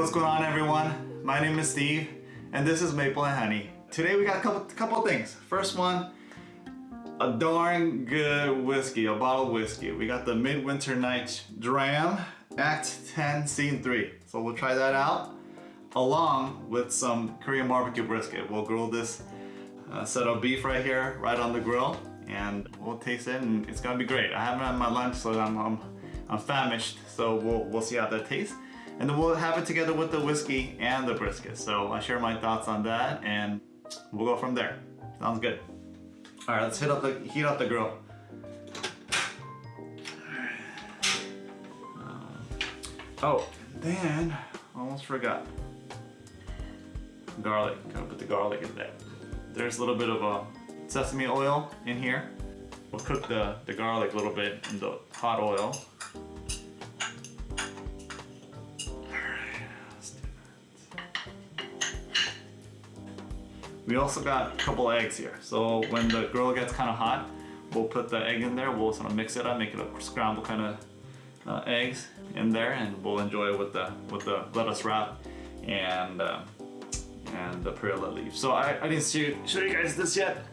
what's going on everyone? My name is Steve and this is Maple and Honey. Today we got a couple couple things. First one, a darn good whiskey, a bottle of whiskey. We got the Midwinter Nights Dram Act 10 Scene 3. So we'll try that out along with some Korean barbecue brisket. We'll grill this uh, set of beef right here, right on the grill and we'll taste it and it's gonna be great. I haven't had my lunch so I'm, I'm, I'm famished so we'll, we'll see how that tastes. And then we'll have it together with the whiskey and the brisket. So I share my thoughts on that and we'll go from there. Sounds good. All right, let's hit up the, heat up the grill. Um, oh, then, almost forgot. Garlic, gotta put the garlic in there. There's a little bit of a sesame oil in here. We'll cook the, the garlic a little bit in the hot oil. We also got a couple eggs here. So when the grill gets kind of hot, we'll put the egg in there. We'll sort of mix it up, make it a scramble kind of uh, eggs in there, and we'll enjoy it with the with the lettuce wrap and uh, and the perilla leaf. So I, I didn't show, show you guys this yet.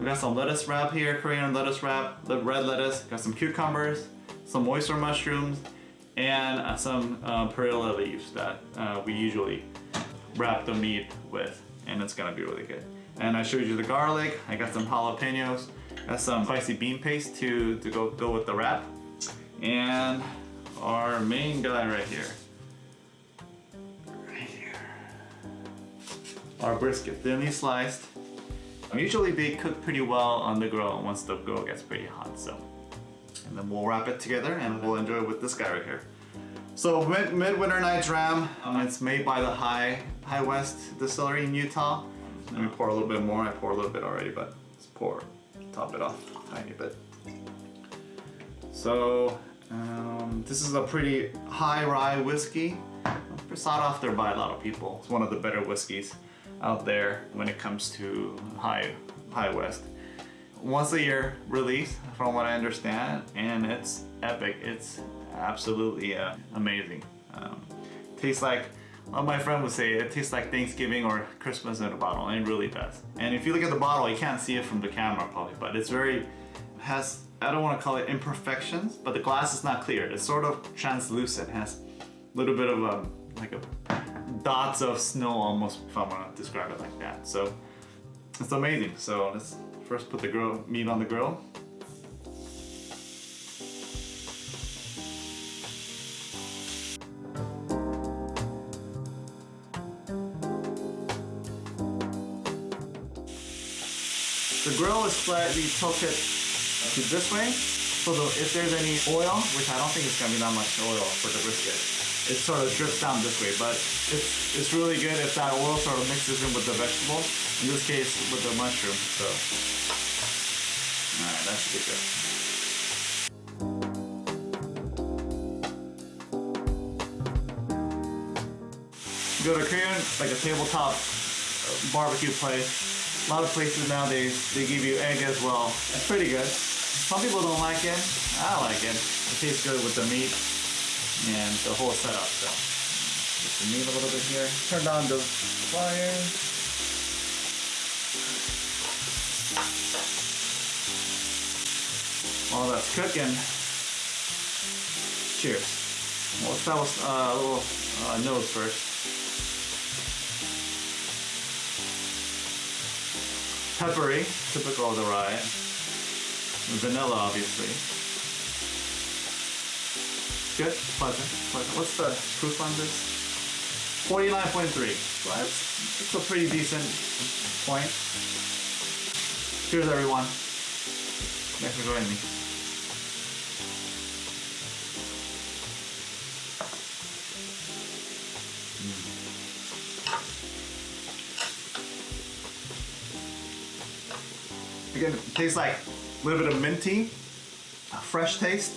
We got some lettuce wrap here, Korean lettuce wrap, the red lettuce. Got some cucumbers, some oyster mushrooms, and uh, some uh, perilla leaves that uh, we usually wrap the meat with and it's gonna be really good. And I showed you the garlic, I got some jalapenos, got some spicy bean paste to, to go, go with the wrap, and our main guy right here. Right here. Our brisket, thinly sliced. Usually they cook pretty well on the grill once the grill gets pretty hot, so. And then we'll wrap it together and we'll enjoy it with this guy right here. So Mid Midwinter Nights Dram, um, it's made by the High High West Distillery in Utah. Let me pour a little bit more. I pour a little bit already, but let's pour, top it off a tiny bit. So um, this is a pretty high rye whiskey. Sought after by a lot of people. It's one of the better whiskeys out there when it comes to high high west. Once a year release, from what I understand, and it's epic. It's absolutely uh, amazing. Um, tastes like, well, my friend would say, it tastes like Thanksgiving or Christmas in a bottle, and it really does. And if you look at the bottle, you can't see it from the camera probably, but it's very, has, I don't want to call it imperfections, but the glass is not clear. It's sort of translucent, has a little bit of a, um, like a dots of snow almost, if I want to describe it like that. So it's amazing. So let's first put the grill, meat on the grill. The grill is slightly tilted to this way. So the, if there's any oil, which I don't think it's gonna be that much oil for the brisket, it sort of drips down this way. But it's, it's really good if that oil sort of mixes in with the vegetable. In this case, with the mushroom. So, all right, that should be good. Go to Korean, like a tabletop barbecue place, a lot of places nowadays, they give you egg as well. It's pretty good. Some people don't like it. I like it. It tastes good with the meat and the whole setup. So, just the meat a little bit here. Turn on the fire. While that's cooking, cheers. Well, let's start with uh, a little uh, nose first. Peppery, typical of the rye. Vanilla, obviously. Good, pleasant, pleasant. What's the proof on this? 49.3. Well, that's, that's a pretty decent point. Cheers, everyone. Thanks for joining me. Again, it tastes like a little bit of minty, a fresh taste.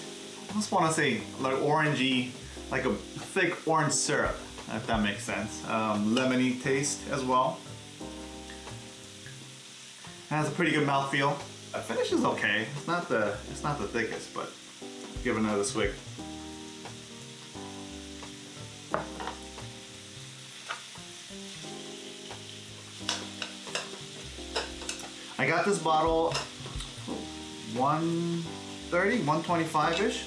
I just want to say like orangey, like a thick orange syrup, if that makes sense. Um, lemony taste as well. It has a pretty good mouthfeel. The finish is okay. It's not the it's not the thickest, but give another swig. I got this bottle 130, 125-ish.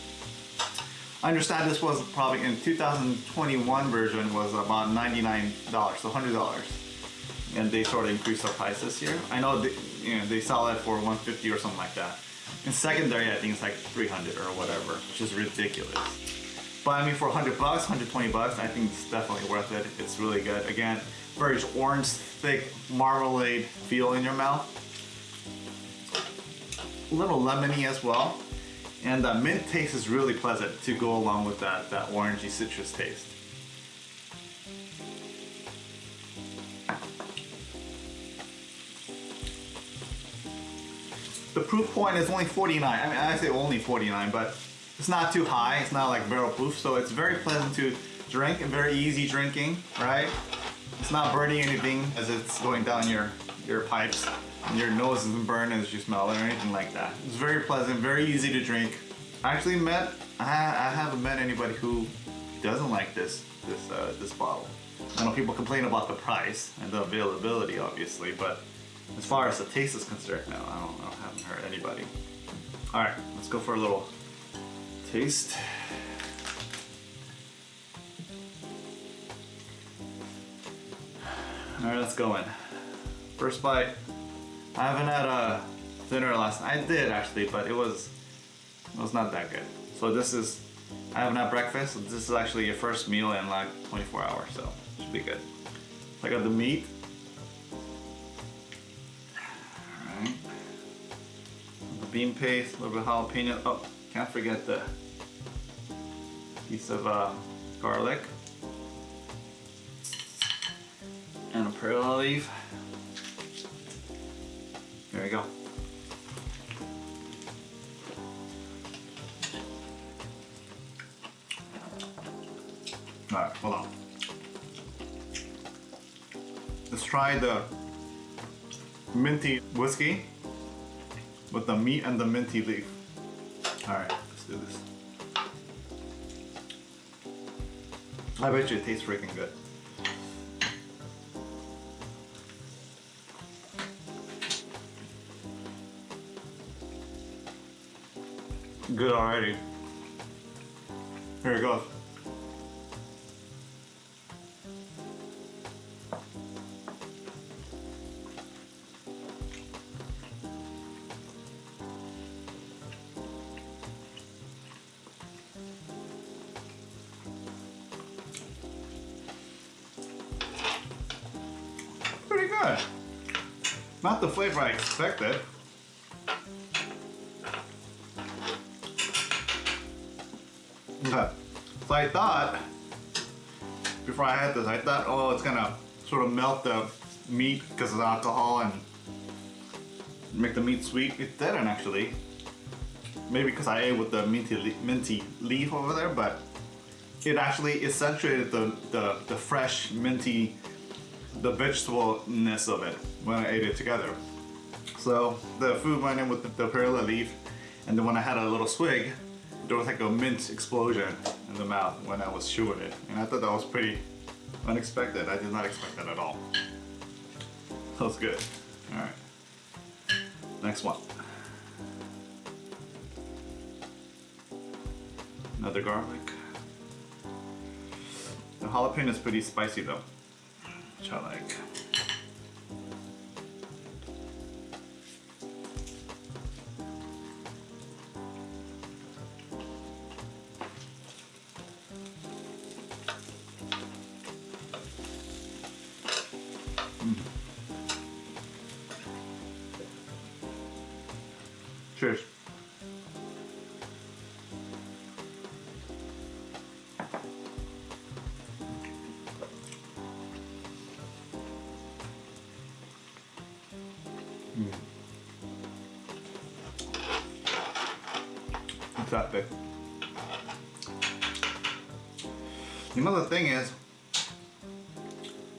I understand this was probably in 2021 version was about $99, so $100. And they sort of increased the price this year. I know they, you know, they sell it for 150 or something like that. In secondary, I think it's like 300 or whatever, which is ridiculous. But I mean, for 100 bucks, 120 bucks, I think it's definitely worth it. It's really good. Again, very orange, thick marmalade feel in your mouth. Little lemony as well. And the mint taste is really pleasant to go along with that, that orangey citrus taste. The proof point is only 49. I mean, I say only 49, but it's not too high. It's not like barrel proof, so it's very pleasant to drink and very easy drinking, right? It's not burning anything as it's going down your, your pipes. Your nose isn't burned as you smell it or anything like that. It's very pleasant, very easy to drink. I actually met, I, I haven't met anybody who doesn't like this, this, uh, this bottle. I know people complain about the price and the availability, obviously, but as far as the taste is concerned, no, I don't know, I haven't heard anybody. All right, let's go for a little taste. All right, let's go in. First bite. I haven't had a dinner last night. I did actually, but it was it was not that good. So this is I haven't had breakfast. This is actually your first meal in like 24 hours, so should be good. I got the meat. The bean paste, a little bit of jalapeno. Oh, can't forget the piece of uh, garlic. And a perilla leaf. There we go. Alright, hold on. Let's try the minty whiskey with the meat and the minty leaf. Alright, let's do this. I bet you it tastes freaking good. Good already. Here it goes. Pretty good. Not the flavor I expected. Okay. So I thought, before I had this, I thought, oh, it's gonna sort of melt the meat because of the alcohol and make the meat sweet. It didn't actually. Maybe because I ate with the minty, le- minty leaf over there, but it actually accentuated the, the, the fresh minty, the vegetableness of it when I ate it together. So the food went in with the, the perilla leaf, and then when I had a little swig, there was like a mint explosion in the mouth when I was chewing it. And I thought that was pretty unexpected. I did not expect that at all. That was good. All right. Next one. Another garlic. The jalapeno is pretty spicy though, which I like. Cheers. Mm. That big? You know the thing is,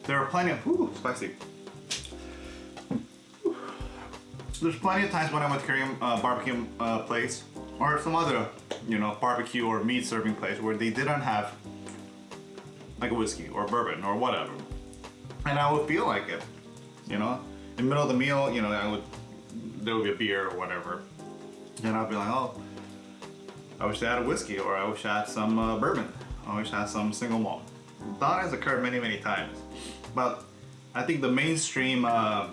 there are plenty of ooh, spicy. There's plenty of times when I went to Korean uh, barbecue uh, place or some other, you know, barbecue or meat serving place where they didn't have like a whiskey or bourbon or whatever, and I would feel like it, you know. In the middle of the meal, you know, I would there would be a beer or whatever. And I'd be like, oh, I wish I had a whiskey or I wish I had some uh, bourbon. I wish I had some single malt. That has occurred many, many times. But I think the mainstream uh,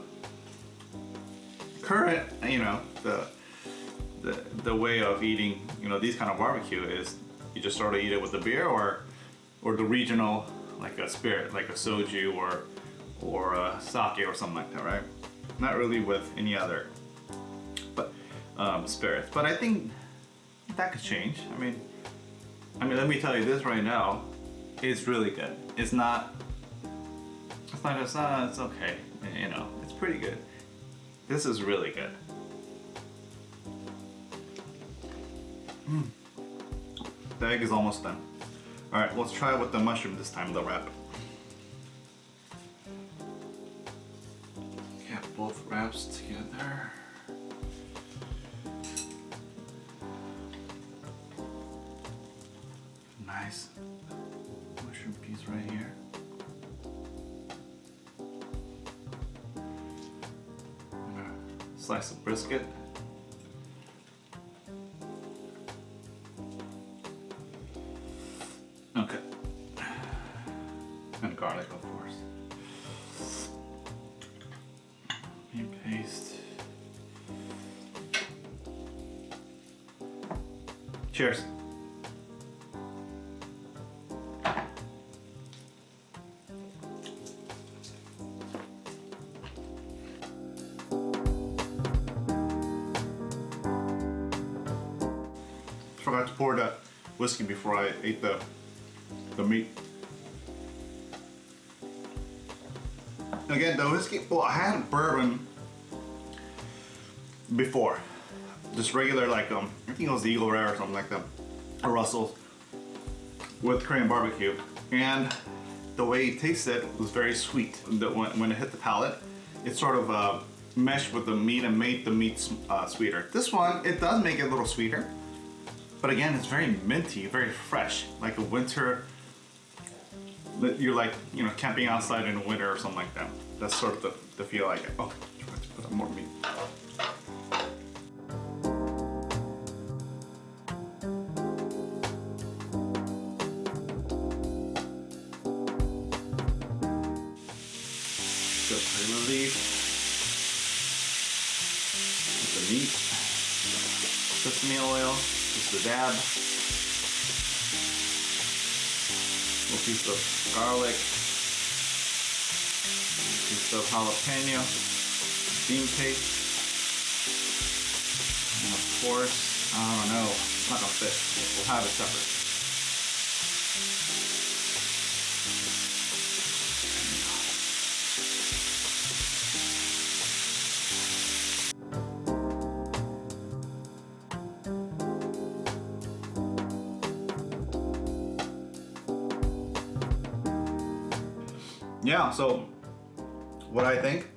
current, you know, the, the the way of eating, you know, these kind of barbecue is you just sort of eat it with the beer or or the regional, like a spirit, like a soju or or a sake or something like that, right? Not really with any other but um, spirits. But I think that could change. I mean, I mean, let me tell you this right now. It's really good. It's not. It's not just. Uh, it's okay. You know, it's pretty good. This is really good. Mm. The egg is almost done. All right, let's try it with the mushroom this time. The wrap. Get both wraps together. Slice of brisket. Okay. And garlic, of course. Meat paste. Cheers. Forgot to pour the whiskey before I ate the the meat. Again, the whiskey. Well, I had bourbon before, just regular like um, I think it was the Eagle Rare or something like that, or Russell's with Korean barbecue, and the way it tasted was very sweet. The, when, when it hit the palate, it sort of uh, meshed with the meat and made the meat uh, sweeter. This one, it does make it a little sweeter, but again, it's very minty, very fresh, like a winter. You're like, you know, camping outside in the winter or something like that. That's sort of the, the feel I get. Oh, try to put up more meat. The leaf. With the meat sesame oil, just a dab. Little piece of garlic, piece of jalapeno, bean paste, and of course, I don't know, it's not gonna fit. We'll have it separate. Yeah, so what I think?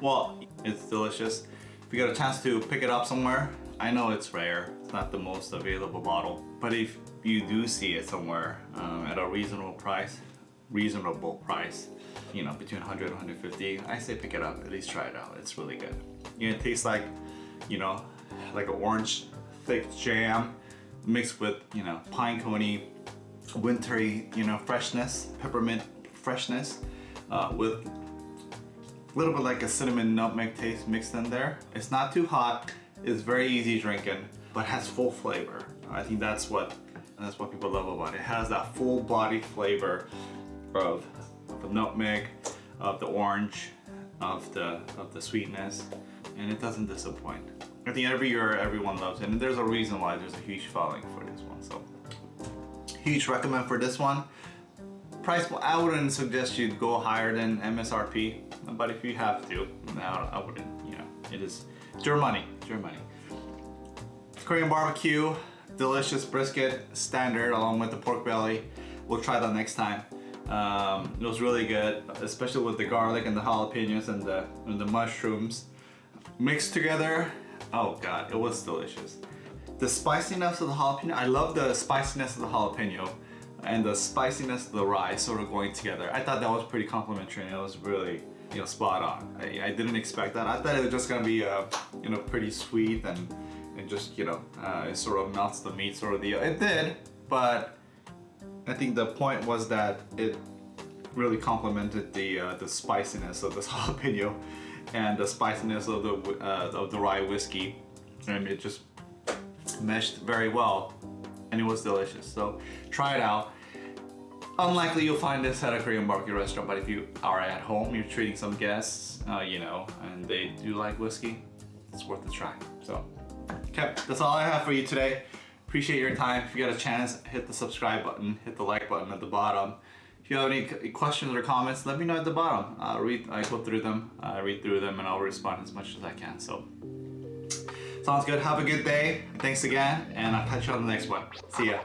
Well, it's delicious. If you get a chance to pick it up somewhere, I know it's rare. It's not the most available bottle. But if you do see it somewhere um, at a reasonable price, reasonable price, you know, between 100 and 150, I say pick it up. At least try it out. It's really good. You know, it tastes like, you know, like an orange thick jam mixed with, you know, pine coney, wintry, you know, freshness, peppermint freshness uh, with a little bit like a cinnamon nutmeg taste mixed in there. It's not too hot, it's very easy drinking, but has full flavor. I think that's what that's what people love about it. It has that full body flavor of, of the nutmeg, of the orange, of the of the sweetness, and it doesn't disappoint. I think every year everyone loves it, and there's a reason why there's a huge following for this one. So huge recommend for this one price I wouldn't suggest you go higher than MSRP but if you have to I wouldn't you know it is it's your money it's your money. Korean barbecue delicious brisket standard along with the pork belly. We'll try that next time. Um, it was really good especially with the garlic and the jalapenos and the and the mushrooms. Mixed together oh god it was delicious. The spiciness of the jalapeno I love the spiciness of the jalapeno and the spiciness of the rye sort of going together. I thought that was pretty complimentary and it was really, you know, spot on. I, I didn't expect that. I thought it was just gonna be, uh, you know, pretty sweet and, and just, you know, uh, it sort of melts the meat sort of deal. It did, but I think the point was that it really complemented the uh, the spiciness of this jalapeno and the spiciness of the uh, of the rye whiskey, and it just meshed very well, and it was delicious. So try it out. Unlikely you'll find this at a Korean barbecue restaurant, but if you are at home, you're treating some guests, uh, you know, and they do like whiskey, it's worth a try. So, okay, that's all I have for you today. Appreciate your time. If you got a chance, hit the subscribe button, hit the like button at the bottom. If you have any questions or comments, let me know at the bottom. I'll read, I go through them, I read through them, and I'll respond as much as I can. So, sounds good. Have a good day. Thanks again, and I'll catch you on the next one. See ya.